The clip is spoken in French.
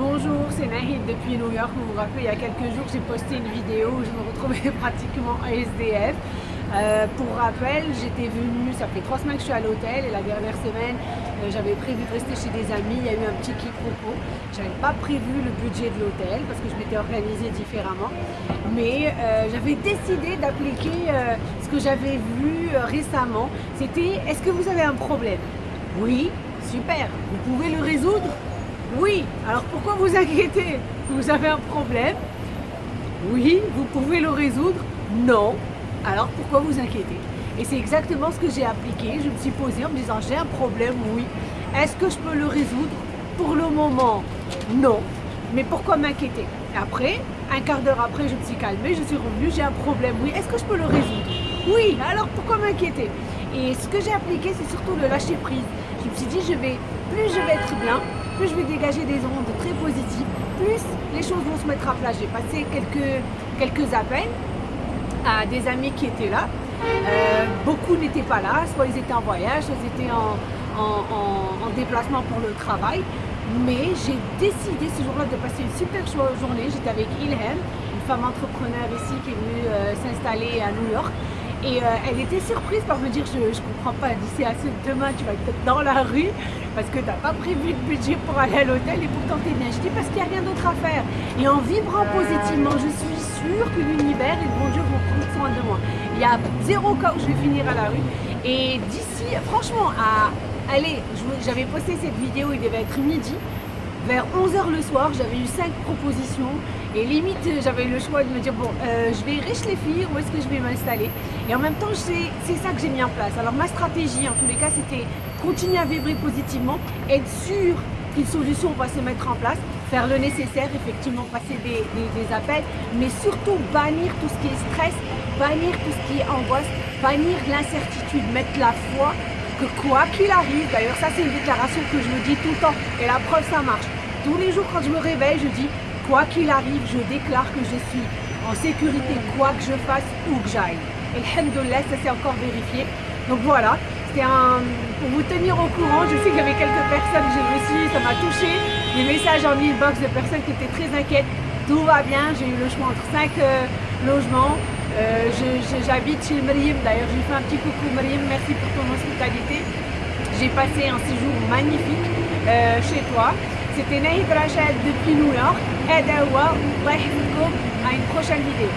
Bonjour, c'est Nahid depuis New York. Vous vous rappelez, il y a quelques jours, j'ai posté une vidéo où je me retrouvais pratiquement à SDF. Euh, pour rappel, j'étais venue, ça fait trois semaines que je suis à l'hôtel et la dernière semaine, euh, j'avais prévu de rester chez des amis. Il y a eu un petit quiproquo. J'avais pas prévu le budget de l'hôtel parce que je m'étais organisée différemment. Mais euh, j'avais décidé d'appliquer ce que j'avais vu récemment. C'était est-ce que vous avez un problème? Oui, super. Vous pouvez le résoudre? Oui, alors pourquoi vous inquiétez Vous avez un problème? Oui, vous pouvez le résoudre Non, alors pourquoi vous inquiétez? Et c'est exactement ce que j'ai appliqué. Je me suis posée en me disant j'ai un problème, oui. Est-ce que je peux le résoudre Pour le moment, non. Mais pourquoi m'inquiéter? Après, un quart d'heure après, je me suis calmée, je suis revenue, j'ai un problème, oui. Est-ce que je peux le résoudre? Oui, alors pourquoi m'inquiéter? Et ce que j'ai appliqué, c'est surtout le lâcher prise. Je me suis dit, je vais, plus je vais être bien, plus je vais dégager des ondes très positives, plus les choses vont se mettre à plat. J'ai passé quelques, quelques appels à des amis qui étaient là. Euh, beaucoup n'étaient pas là, soit ils étaient en voyage, soit ils étaient en, en, déplacement pour le travail. Mais j'ai décidé ce jour-là de passer une super journée. J'étais avec Ilham, une femme entrepreneur ici qui est venue euh, s'installer à New York. Et euh, elle était surprise par me dire je, ne comprends pas, d'ici à demain tu vas être dans la rue parce que tu n'as pas prévu de budget pour aller à l'hôtel et pourtant es bien. Je dis parce qu'il n'y a rien d'autre à faire. Et en vibrant positivement, je suis sûre que l'univers et le bon Dieu vont prendre soin de moi. Il y a zéro cas où je vais finir à la rue. Et d'ici, franchement, à allez, j'avais posté cette vidéo, il devait être midi. Vers 11h le soir, j'avais eu 5 propositions et limite j'avais le choix de me dire bon, euh, je vais riche les filles, où est-ce que je vais m'installer? Et en même temps, c'est ça que j'ai mis en place. Alors ma stratégie en tous les cas, c'était continuer à vibrer positivement, être sûr qu'une solution va se mettre en place, faire le nécessaire, effectivement passer des, des appels, mais surtout bannir tout ce qui est stress, bannir tout ce qui est angoisse, bannir l'incertitude, mettre la foi quoi qu'il arrive, d'ailleurs ça c'est une déclaration que je me dis tout le temps et la preuve ça marche. Tous les jours quand je me réveille, je dis quoi qu'il arrive, je déclare que je suis en sécurité quoi que je fasse où que j'aille. Et alhamdoulilah, ça s'est encore vérifié. Donc voilà, c'était un... pour vous tenir au courant, je sais qu'il y avait quelques personnes, je me suis, ça m'a touché, des messages en inbox de personnes qui étaient très inquiètes. Tout va bien, j'ai eu le choix entre 5 euh, logements, euh, j'habite chez Mriem, d'ailleurs je lui fais un petit coucou Mriem, merci pour ton hospitalité. J'ai passé un séjour magnifique euh, chez toi. C'était Naïd Rachel depuis New York. Et à une prochaine vidéo.